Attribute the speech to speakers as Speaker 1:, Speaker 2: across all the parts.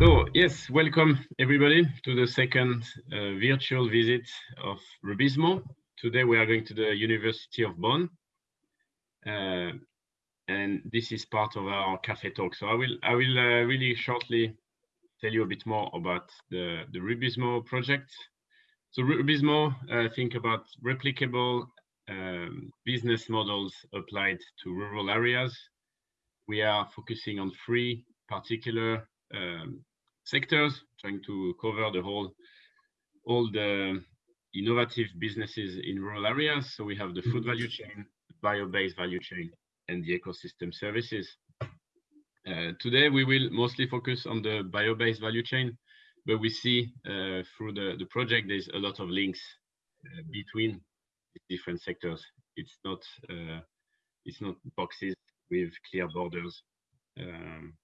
Speaker 1: So yes, welcome everybody to the second uh, virtual visit of RUBIZMO. Today we are going to the University of Bonn, uh, and this is part of our cafe talk. So I will I will uh, really shortly tell you a bit more about the the RUBIZMO project. So RUBIZMO uh, think about replicable um, business models applied to rural areas. We are focusing on three particular um, sectors, trying to cover the whole, all the innovative businesses in rural areas. So we have the food value chain, bio-based value chain, and the ecosystem services. Uh, today, we will mostly focus on the bio-based value chain, but we see uh, through the, the project, there's a lot of links uh, between different sectors. It's not, uh, it's not boxes with clear borders. Um,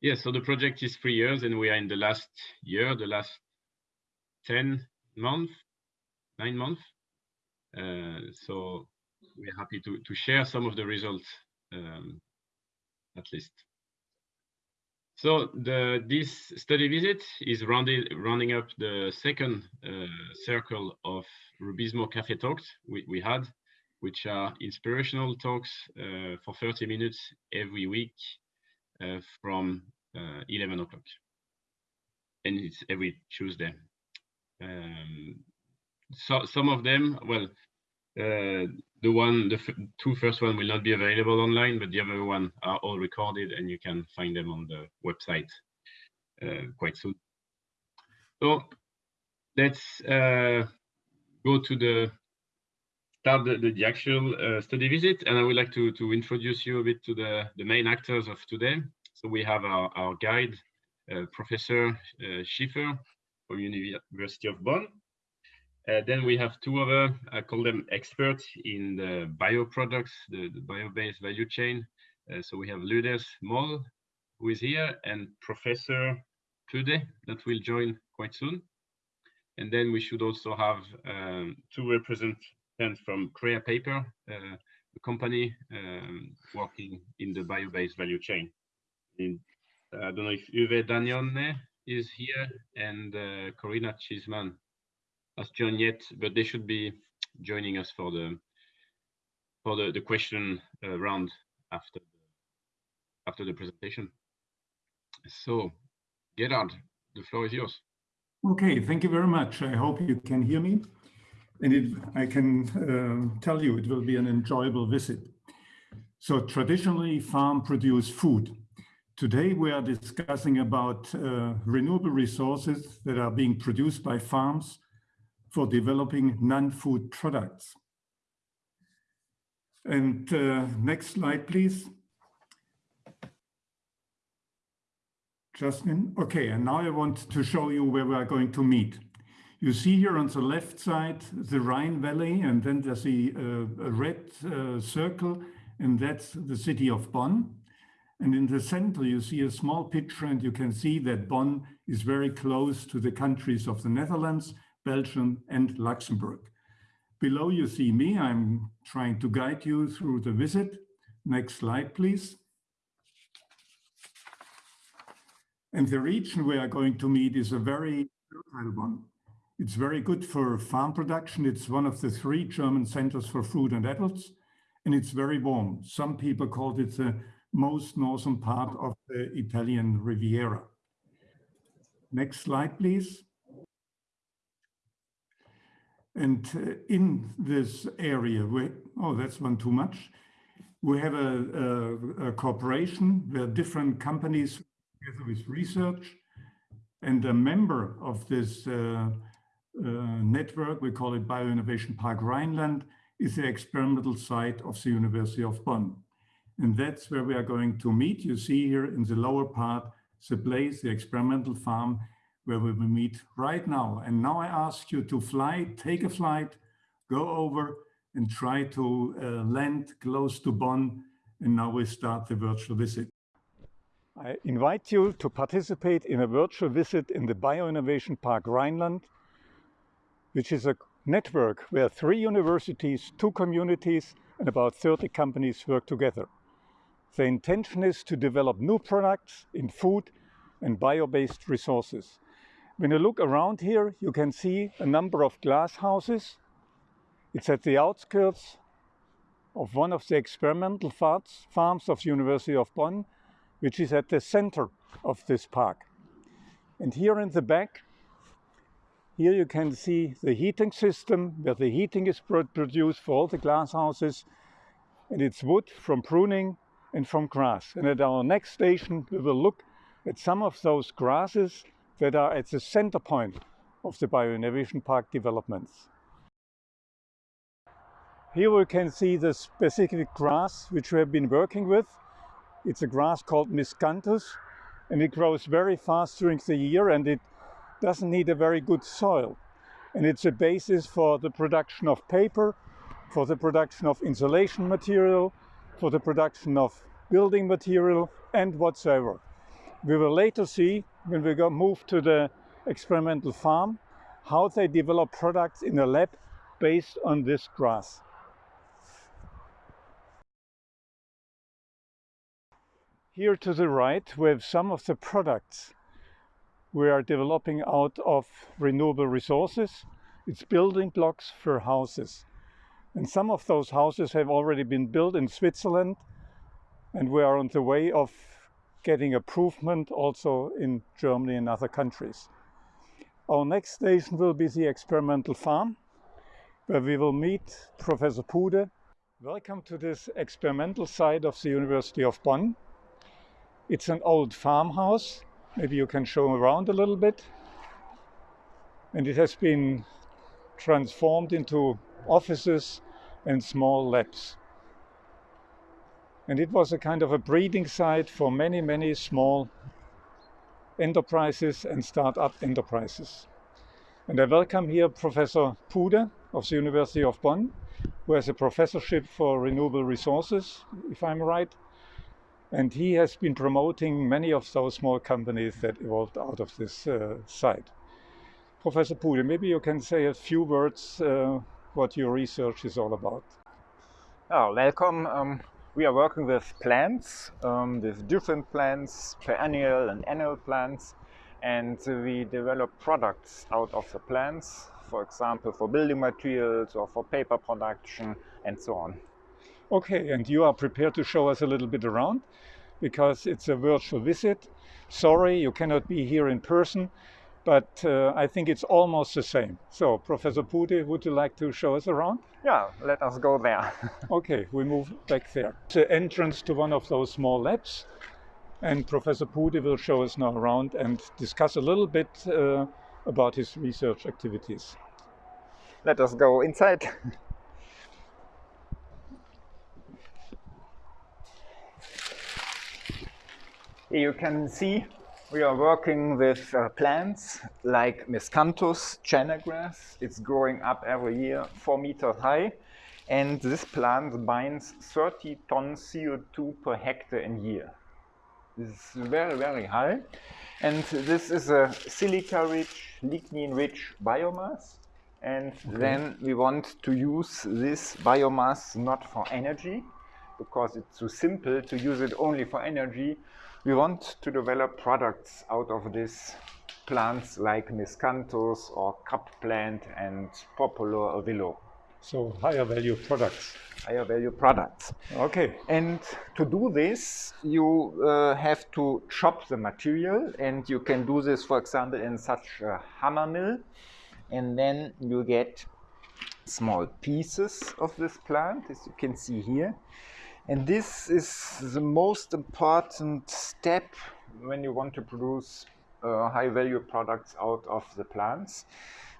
Speaker 1: yeah, so the project is three years and we are in the last year, the last 10 months, nine months. Uh, so we're happy to, to share some of the results, um, at least. So the this study visit is rounding, rounding up the second uh, circle of RUBIZMO Cafe Talks we, we had, which are inspirational talks uh, for 30 minutes every week from uh, 11 o'clock. And it's every Tuesday. Um, so some of them, well, uh, the one, the two first one will not be available online, but the other one are all recorded and you can find them on the website uh, quite soon. So let's uh, go to the start the, the, the actual uh, study visit, and I would like to to introduce you a bit to the the main actors of today. So we have our, our guide, uh, Professor uh, Schiefer from University of Bonn. Uh, then we have two other, I call them experts in the bioproducts, the, the bio-based value chain. Uh, so we have Ludes Moll, who is here, and Professor Pude, that will join quite soon. And then we should also have um, two from Creapaper, uh, a company um, working in the bio-based value chain in, I don't know if Uwe D'Agnone is here and uh, Corina Chisman has joined yet, but they should be joining us for the for the, the question uh, round after the, after the presentation. So, Gerard, the floor is yours.
Speaker 2: Okay, thank you very much. I hope you can hear me. And it, I can uh, tell you it will be an enjoyable visit. So traditionally, farm produce food. Today we are discussing about uh, renewable resources that are being produced by farms for developing non-food products. And uh, next slide, please. Justin, Okay, and now I want to show you where we are going to meet. You see here on the left side, the Rhine Valley, and then there's a, uh, a red uh, circle, and that's the city of Bonn. And in the center, you see a small picture and you can see that Bonn is very close to the countries of the Netherlands, Belgium and Luxembourg. Below you see me, I'm trying to guide you through the visit. Next slide, please. And the region we are going to meet is a very fertile one. It's very good for farm production. It's one of the three German centers for fruit and apples, and it's very warm. Some people called it the most northern part of the Italian Riviera. Next slide, please. And uh, in this area, we, oh, that's one too much. We have a, a, a cooperation where different companies together with research and a member of this uh, network, we call it Bioinnovation Park Rhineland, is the experimental site of the University of Bonn. And that's where we are going to meet. You see here in the lower part, the place, the experimental farm, where we will meet right now. And now I ask you to fly, take a flight, go over and try to uh, land close to Bonn. And now we start the virtual visit. I invite you to participate in a virtual visit in the Bioinnovation Park Rhineland, which is a network where three universities, two communities, and about 30 companies work together. The intention is to develop new products in food and bio-based resources. When you look around here, you can see a number of glass houses. It's at the outskirts of one of the experimental farms of University of Bonn, which is at the center of this park. And here in the back, here you can see the heating system where the heating is produced for all the glass houses. And it's wood from pruning and from grass. And at our next station, we will look at some of those grasses that are at the center point of the Bio-Innovation Park developments. Here we can see the specific grass which we have been working with. It's a grass called Miscanthus and it grows very fast during the year and it doesn't need a very good soil. And it's a basis for the production of paper, for the production of insulation material, for the production of building material and whatsoever. We will later see, when we go move to the experimental farm, how they develop products in a lab based on this grass. Here to the right, we have some of the products we are developing out of renewable resources. It's building blocks for houses. And some of those houses have already been built in Switzerland and we are on the way of getting improvement also in Germany and other countries. Our next station will be the experimental farm where we will meet Professor Pude. Welcome to this experimental site of the University of Bonn. It's an old farmhouse. Maybe you can show around a little bit. And it has been transformed into offices and small labs. And it was a kind of a breeding site for many, many small enterprises and start-up enterprises. And I welcome here Professor Pude of the University of Bonn, who has a professorship for renewable resources, if I'm right, and he has been promoting many of those small companies that evolved out of this uh, site. Professor Pude, maybe you can say a few words uh, what your research is all about.
Speaker 3: Oh, welcome. Um, we are working with plants, um, with different plants, perennial and annual plants, and we develop products out of the plants, for example, for building materials or for paper production and so on.
Speaker 2: Okay, and you are prepared to show us a little bit around because it's a virtual visit. Sorry, you cannot be here in person, but uh, I think it's almost the same. So, Professor Pude, would you like to show us around?
Speaker 3: Yeah, let us go there.
Speaker 2: okay, we move back there. The entrance to one of those small labs, and Professor Pude will show us now around and discuss a little bit uh, about his research activities.
Speaker 3: Let us go inside. You can see we are working with uh, plants like Miscanthus chenegrass. It's growing up every year, four meters high. And this plant binds 30 tons CO2 per hectare in year. This is very, very high. And this is a silica-rich, lignin-rich biomass. And okay. then we want to use this biomass not for energy, because it's too simple to use it only for energy, we want to develop products out of these plants like miscanthus or cup plant and poplar or willow.
Speaker 2: So higher value products.
Speaker 3: Higher value products.
Speaker 2: Okay.
Speaker 3: And to do this, you uh, have to chop the material and you can do this, for example, in such a hammer mill. And then you get small pieces of this plant, as you can see here. And this is the most important step when you want to produce uh, high value products out of the plants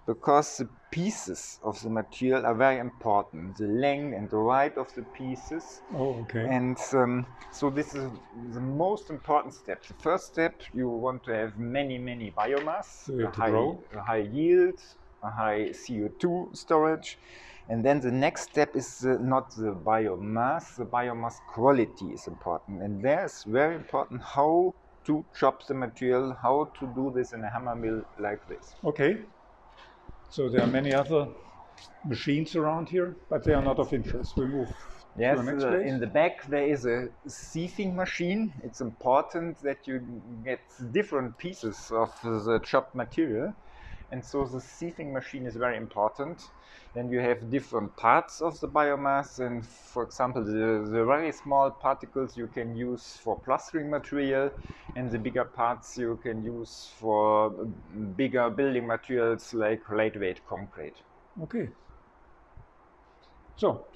Speaker 3: because the pieces of the material are very important. The length and the height of the pieces.
Speaker 2: Oh okay.
Speaker 3: And um, so this is the most important step. The first step you want to have many many biomass
Speaker 2: so
Speaker 3: a, high, a high yield a high co2 storage and then the next step is uh, not the biomass, the biomass quality is important. And there's very important how to chop the material, how to do this in a hammer mill like this.
Speaker 2: Okay. So there are many other machines around here, but they are not of interest. We move
Speaker 3: Yes,
Speaker 2: to the next
Speaker 3: uh,
Speaker 2: place.
Speaker 3: in the back there is a sieving machine. It's important that you get different pieces of the chopped material. And so the sieving machine is very important. Then you have different parts of the biomass. And for example, the, the very small particles you can use for plastering material, and the bigger parts you can use for bigger building materials like lightweight concrete.
Speaker 2: Okay. So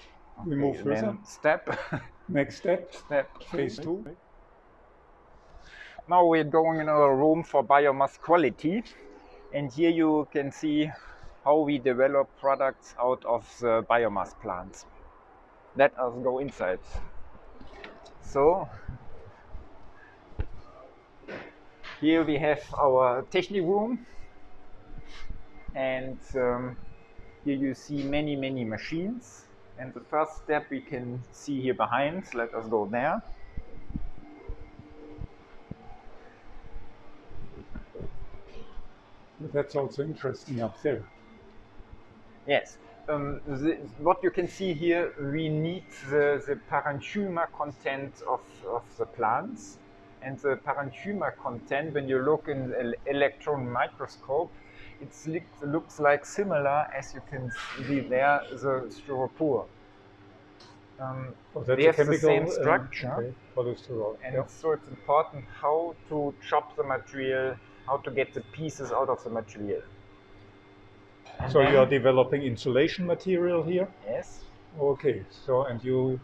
Speaker 2: we move
Speaker 3: Okay,
Speaker 2: further.
Speaker 3: step,
Speaker 2: Next step,
Speaker 3: step
Speaker 2: phase two.
Speaker 3: Now we're going in a room for biomass quality and here you can see how we develop products out of the biomass plants. Let us go inside. So here we have our technic room and um, here you see many many machines and the first step we can see here behind. Let us go there.
Speaker 2: That's also interesting up there.
Speaker 3: Yes. Um, the, what you can see here, we need the, the parenchyma content of, of the plants. And the parenchyma content, when you look in the electron microscope, it looks like similar as you can see there, the styropor. Um,
Speaker 2: Oh, that's
Speaker 3: they
Speaker 2: a
Speaker 3: have the
Speaker 2: chemical
Speaker 3: same
Speaker 2: um,
Speaker 3: structure.
Speaker 2: okay, cholesterol.
Speaker 3: and
Speaker 2: Yeah.
Speaker 3: so it's important how to chop the material, how to get the pieces out of the material. And
Speaker 2: So you are developing insulation material here.
Speaker 3: Yes.
Speaker 2: Okay. So and you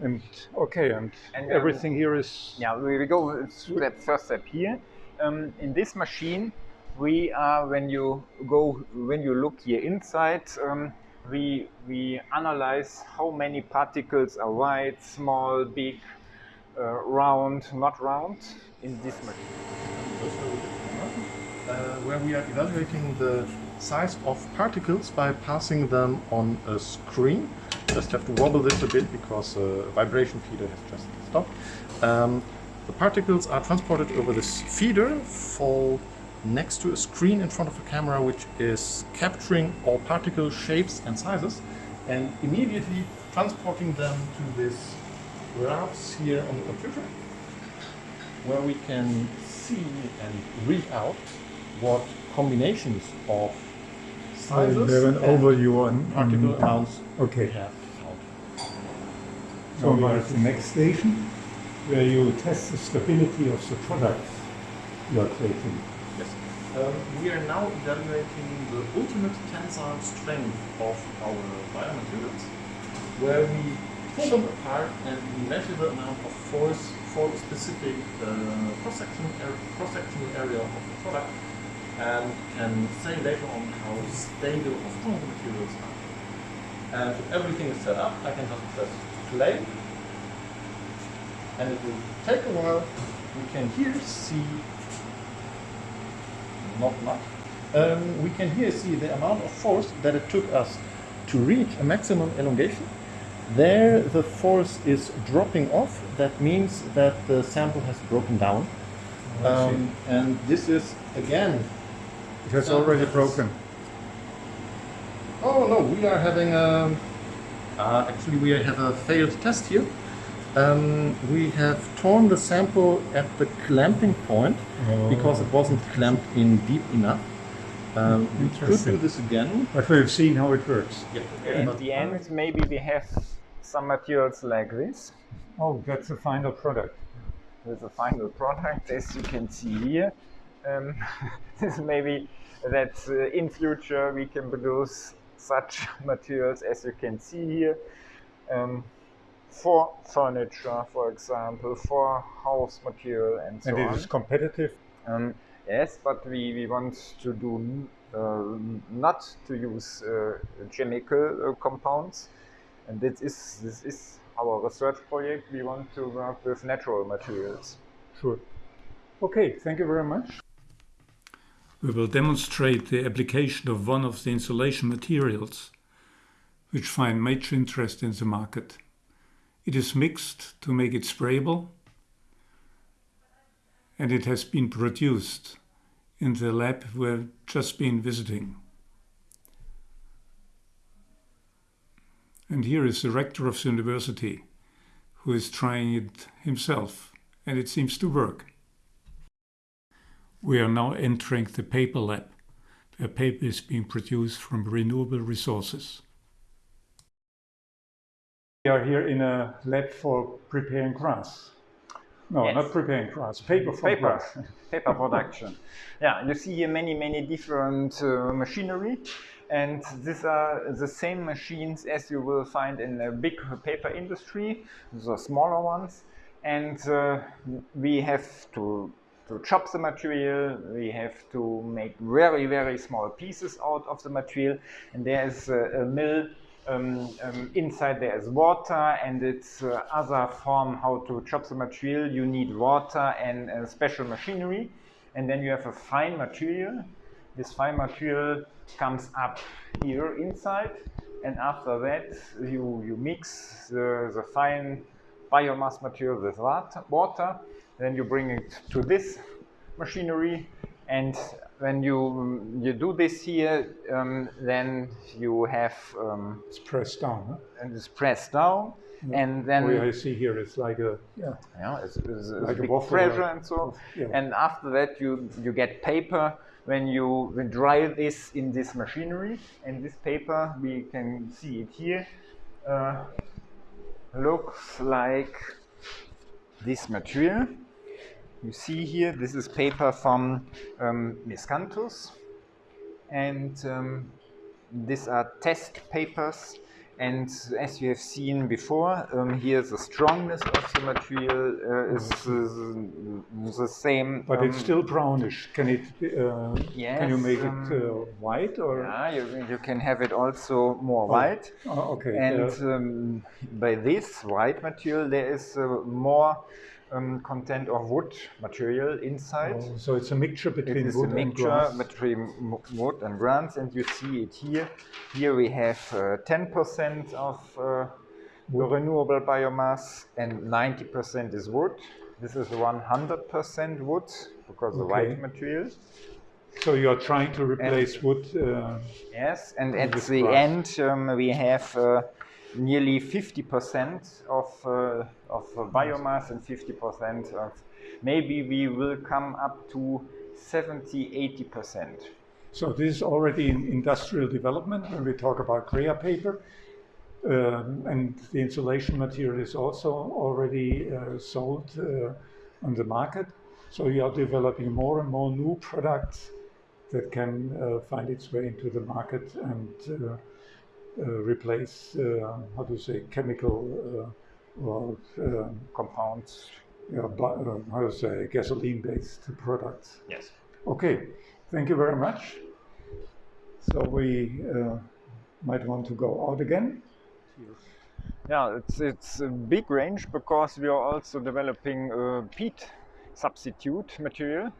Speaker 2: and okay and,
Speaker 3: And, um,
Speaker 2: everything here is
Speaker 3: Yeah, we we go that first step here. Um, in this machine, we are when you go when you look here inside, um, we we analyze how many particles are white, small, big, round, not round in this machine.
Speaker 4: uh, where we are evaluating the size of particles by passing them on a screen. Just have to wobble this a bit because a vibration feeder has just stopped. Um, the particles are transported over this feeder, fall next to a screen in front of a camera which is capturing all particle shapes and sizes and immediately transporting them to this graphs here on the computer where we can see and read out what combinations of
Speaker 2: I
Speaker 4: sizes
Speaker 2: have an
Speaker 4: and
Speaker 2: overview on,
Speaker 4: particle amounts
Speaker 2: Okay.
Speaker 4: we have found.
Speaker 2: So we are at the next station where you test the stability of the products you are creating.
Speaker 4: Yes. Um, we are now evaluating the ultimate tensile strength of our biomaterials, where we pull them apart and the amount of force for the specific uh, cross-section ar- cross-sectional area of the product and can say later on how stable or strong the materials are. And if everything is set up, I can just press play and it will take a while. We can here see not much. Um, we can here see the amount of force that it took us to reach a maximum elongation. There the force is dropping off. That means that the sample has broken down. Um, and this is again.
Speaker 2: It has already broken.
Speaker 4: Oh no, we are having a. Uh, actually, we have a failed test here. Um, we have torn the sample at the clamping point because it wasn't clamped in deep enough. Um, we could do this again.
Speaker 2: But we've seen how it works.
Speaker 4: Yeah.
Speaker 3: At
Speaker 4: but-
Speaker 3: the end, maybe we have some materials like this.
Speaker 2: Oh, that's the final product.
Speaker 3: with the final product, as you can see here. Um, this maybe that uh, in future we can produce such materials as you can see here um, for furniture, for example, for house material and so on.
Speaker 2: and it
Speaker 3: on.
Speaker 2: is competitive.
Speaker 3: Um, yes, but we, we want to do uh, not to use uh, chemical uh, compounds, and this is this is our research project. We want to work with natural materials.
Speaker 2: Sure. Okay, thank you very much. We will demonstrate the application of one of the insulation materials, which find major interest in the market. It is mixed to make it sprayable, and it has been produced in the lab we've just been visiting. And here is the rector of the university who is trying it himself, and it seems to work. We are now entering the paper lab, where paper is being produced from renewable resources. We are here in a lab for preparing grass. No,
Speaker 3: Yes.
Speaker 2: not preparing grass, paper from
Speaker 3: paper,
Speaker 2: grass.
Speaker 3: paper production. yeah, you see here many, many different uh, machinery, and these are the same machines as you will find in a big paper industry, the smaller ones. And uh, we have to to chop the material, we have to make very, very small pieces out of the material, and there is a, a mill um, um, inside there is water and it's uh, other form how to chop the material. You need water and uh, special machinery. And then you have a fine material. This fine material comes up here inside. And after that, you, you mix the, the fine biomass material with water. Then you bring it to this machinery. And when you, you do this here, um, then you have um,
Speaker 2: It's pressed down. Huh?
Speaker 3: and it's pressed down, and then
Speaker 2: What I see here is like a yeah,
Speaker 3: yeah, it's, it's, it's
Speaker 2: Like a
Speaker 3: big pressure and so.
Speaker 2: Yeah.
Speaker 3: And after that, you you get paper when you dry this in this machinery, and this paper we can see it here uh, looks like this material. You see here, this is paper from um, Miscanthus, and um, these are test papers. And as you have seen before, um, here the strongness of the material uh, is, is the same.
Speaker 2: but it's
Speaker 3: um,
Speaker 2: still brownish. Can it? Uh, can you make
Speaker 3: um,
Speaker 2: it uh, white or?
Speaker 3: Yeah, you, you can have it also more white.
Speaker 2: Oh, okay.
Speaker 3: And
Speaker 2: uh,
Speaker 3: um, by this white material, there is uh, more um, content of wood material inside.
Speaker 2: oh, so it's a mixture
Speaker 3: It
Speaker 2: between
Speaker 3: is a
Speaker 2: wood and
Speaker 3: mixture
Speaker 2: grass.
Speaker 3: between wood and grass, and you see it here. Here we have uh, 10% of uh, renewable biomass, and 90% is wood. This is 100% wood because the white material.
Speaker 2: So you are trying to replace wood. Uh,
Speaker 3: Yes, and at the
Speaker 2: grass.
Speaker 3: end um, we have uh, nearly 50% of, uh, of biomass and 50% of maybe we will come up to 70 80%.
Speaker 2: so this is already in industrial development when we talk about Creapaper. Um, and the insulation material is also already uh, sold uh, on the market. So you are developing more and more new products that can uh, find its way into the market and uh, replace, uh, how to say, chemical uh, or um,
Speaker 3: Compounds.
Speaker 2: yeah, bu- uh, how to say, gasoline-based products.
Speaker 3: Yes.
Speaker 2: Okay, thank you very much. So we uh, might want to go out again.
Speaker 3: Yeah, it's, it's a big range because we are also developing uh, peat substitute material.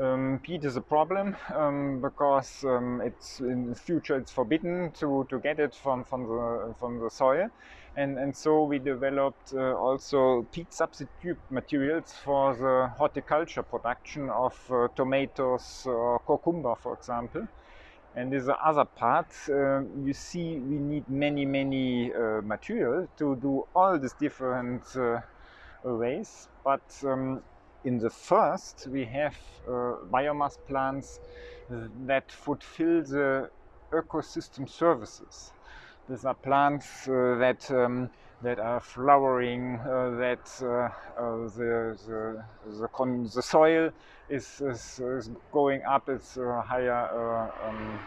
Speaker 3: Um, peat is a problem um, because um, it's in the future it's forbidden to, to get it from, from the from the soil, and and so we developed uh, also peat substitute materials for the horticulture production of uh, tomatoes or cucumber, for example. And in the other part, uh, you see we need many, many uh, material to do all these different uh, ways. But um, in the first, we have uh, biomass plants that fulfill the ecosystem services. These are plants uh, that um, that are flowering, uh, that uh, uh, the the the, the soil is, is is going up. It's a higher uh, um,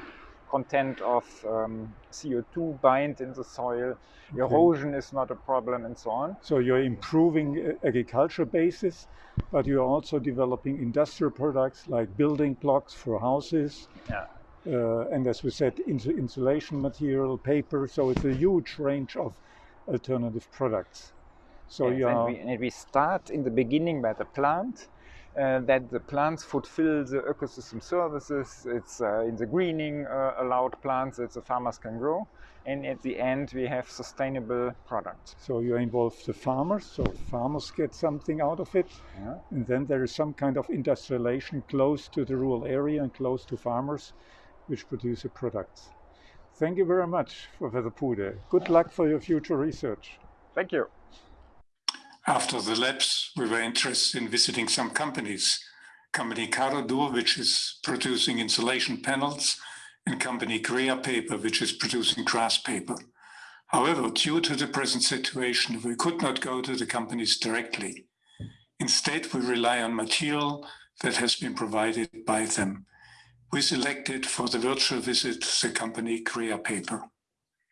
Speaker 3: content of um, CO2 bind in the soil. Erosion is not a problem, and so on.
Speaker 2: So you're improving uh, agriculture basis, but you're also developing industrial products like building blocks for houses.
Speaker 3: Yeah.
Speaker 2: Uh, and as we said, insu- insulation material, paper. So it's a huge range of alternative products. So
Speaker 3: Yes,
Speaker 2: you
Speaker 3: and, we, and we start in the beginning by the plant. Uh, that the plants fulfill the ecosystem services. It's uh, in the greening uh, allowed plants that the farmers can grow, and at the end we have sustainable products.
Speaker 2: so you involve the farmers. So farmers get something out of it,
Speaker 3: Yeah.
Speaker 2: and then there is some kind of industrialization close to the rural area and close to farmers, which produce a product. Thank you very much, Professor Pude. Good luck for your future research.
Speaker 3: Thank you.
Speaker 5: After the labs, we were interested in visiting some companies. Company Caradur, which is producing insulation panels, and company Creapaper, which is producing grass paper. However, due to the present situation, we could not go to the companies directly. Instead, we rely on material that has been provided by them. We selected for the virtual visit the company Creapaper.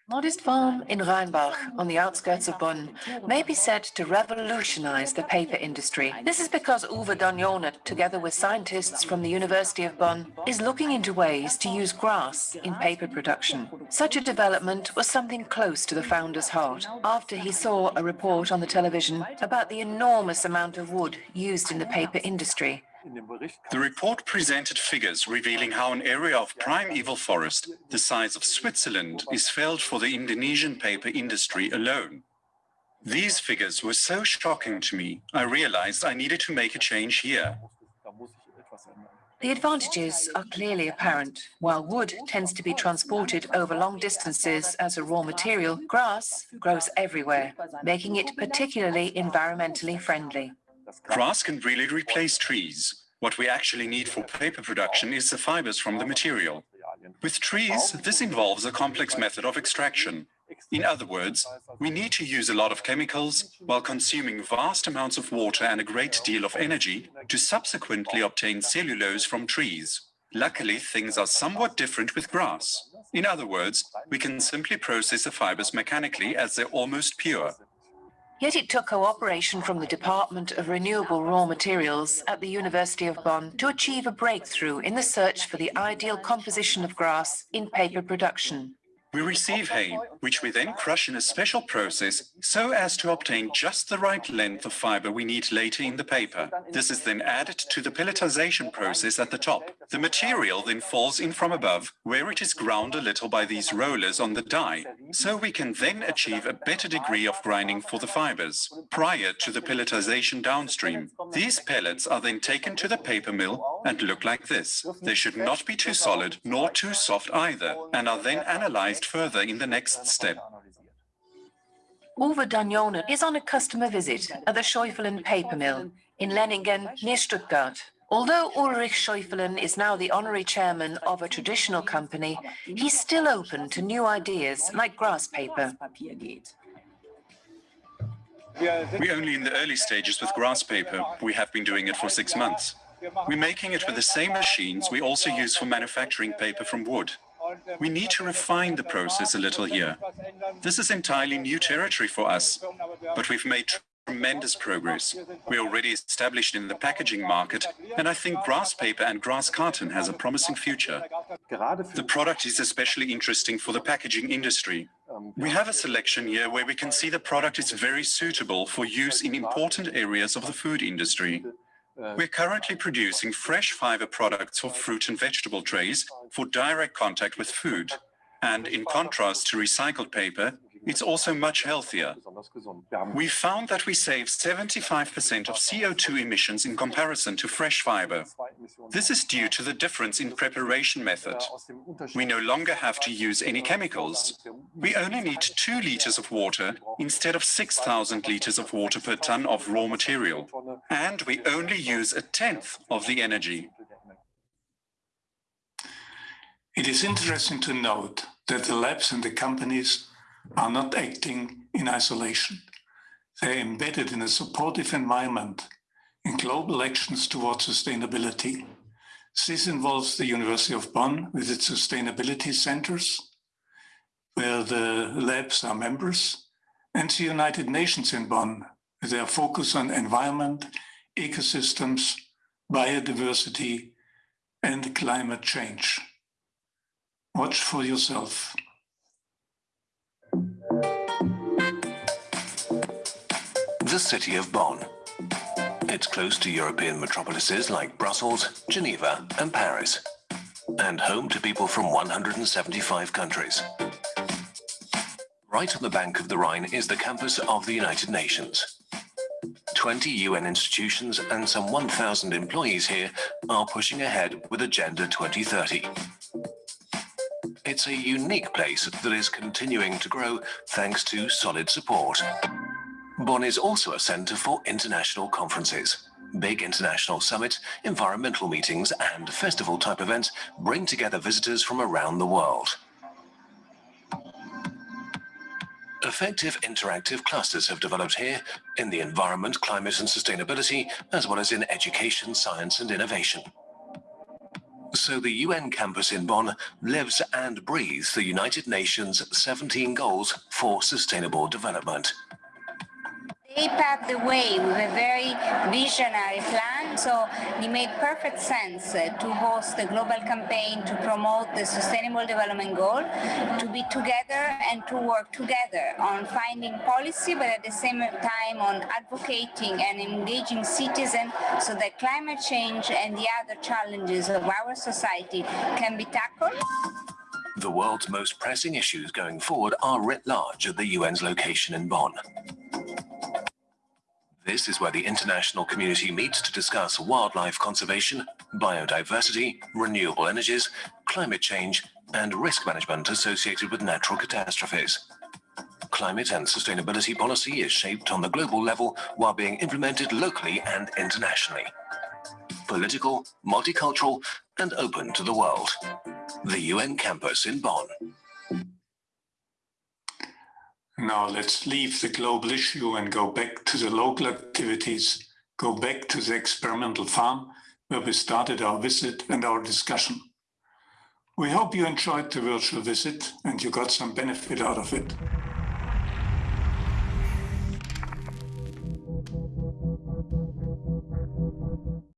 Speaker 6: Modest Farm in Rheinbach, on the outskirts of Bonn, may be said to revolutionize the paper industry. This is because Uwe D'Agnone, together with scientists from the University of Bonn, is looking into ways to use grass in paper production. Such a development was something close to the founder's heart after he saw a report on the television about the enormous amount of wood used in the paper industry.
Speaker 7: The report presented figures revealing how an area of primeval forest, the size of Switzerland, is felled for the Indonesian paper industry alone. These figures were so shocking to me, I realized I needed to make a change here.
Speaker 6: The advantages are clearly apparent. While wood tends to be transported over long distances as a raw material, grass grows everywhere, making it particularly environmentally friendly.
Speaker 7: Grass can really replace trees. What we actually need for paper production is the fibers from the material. With trees, this involves a complex method of extraction. In other words, we need to use a lot of chemicals while consuming vast amounts of water and a great deal of energy to subsequently obtain cellulose from trees. Luckily, things are somewhat different with grass. In other words, we can simply process the fibers mechanically as they're almost pure.
Speaker 6: Yet it took cooperation from the Department of Renewable Raw Materials at the University of Bonn to achieve a breakthrough in the search for the ideal composition of grass in paper production.
Speaker 7: We receive hay, which we then crush in a special process so as to obtain just the right length of fiber we need later in the paper. This is then added to the pelletization process at the top. The material then falls in from above, where it is ground a little by these rollers on the die, so we can then achieve a better degree of grinding for the fibers, prior to the pelletization downstream. These pellets are then taken to the paper mill and look like this. They should not be too solid nor too soft either, and are then analyzed further in the next step.
Speaker 6: Uwe D'Agnone is on a customer visit at the Scheufelen paper mill in Lenningen near Stuttgart. Although Ulrich Scheufelen is now the honorary chairman of a traditional company, he's still open to new ideas like grass paper.
Speaker 7: We're only in the early stages with grass paper. We have been doing it for six months. We're making it with the same machines we also use for manufacturing paper from wood. We need to refine the process a little here. This is entirely new territory for us, but we've made tremendous progress. We're already established in the packaging market, and I think grass paper and grass carton has a promising future. The product is especially interesting for the packaging industry. We have a selection here where we can see the product is very suitable for use in important areas of the food industry. We're currently producing fresh fiber products for fruit and vegetable trays for direct contact with food. And in contrast to recycled paper, it's also much healthier. We found that we save 75% of CO2 emissions in comparison to fresh fiber. This is due to the difference in preparation method. We no longer have to use any chemicals. We only need two liters of water instead of 6,000 liters of water per ton of raw material. And we only use a tenth of the energy.
Speaker 5: It is interesting to note that the labs and the companies are not acting in isolation. They're embedded in a supportive environment in global actions towards sustainability. This involves the University of Bonn with its sustainability centers, where the labs are members, and the United Nations in Bonn, with their focus on environment, ecosystems, biodiversity, and climate change. Watch for yourself.
Speaker 8: The city of Bonn. It's close to European metropolises like Brussels, Geneva and Paris, and home to people from 175 countries. Right on the bank of the Rhine is the campus of the United Nations. 20 UN institutions and some 1,000 employees here are pushing ahead with Agenda 2030. It's a unique place that is continuing to grow thanks to solid support. Bonn is also a centre for international conferences. Big international summits, environmental meetings and festival-type events bring together visitors from around the world. Effective interactive clusters have developed here in the environment, climate and sustainability, as well as in education, science and innovation. So the UN campus in Bonn lives and breathes the United Nations 17 goals for sustainable development.
Speaker 9: They paved the way with a very visionary plan, so it made perfect sense uh, to host a global campaign to promote the Sustainable Development Goal, to be together and to work together on finding policy, but at the same time on advocating and engaging citizens so that climate change and the other challenges of our society can be tackled.
Speaker 8: The world's most pressing issues going forward are writ large at the UN's location in Bonn. This is where the international community meets to discuss wildlife conservation, biodiversity, renewable energies, climate change, and risk management associated with natural catastrophes. Climate and sustainability policy is shaped on the global level while being implemented locally and internationally. Political, multicultural, and open to the world. The UN campus in Bonn.
Speaker 5: Now let's leave the global issue and go back to the local activities, go back to the experimental farm where we started our visit and our discussion. We hope you enjoyed the virtual visit and you got some benefit out of it.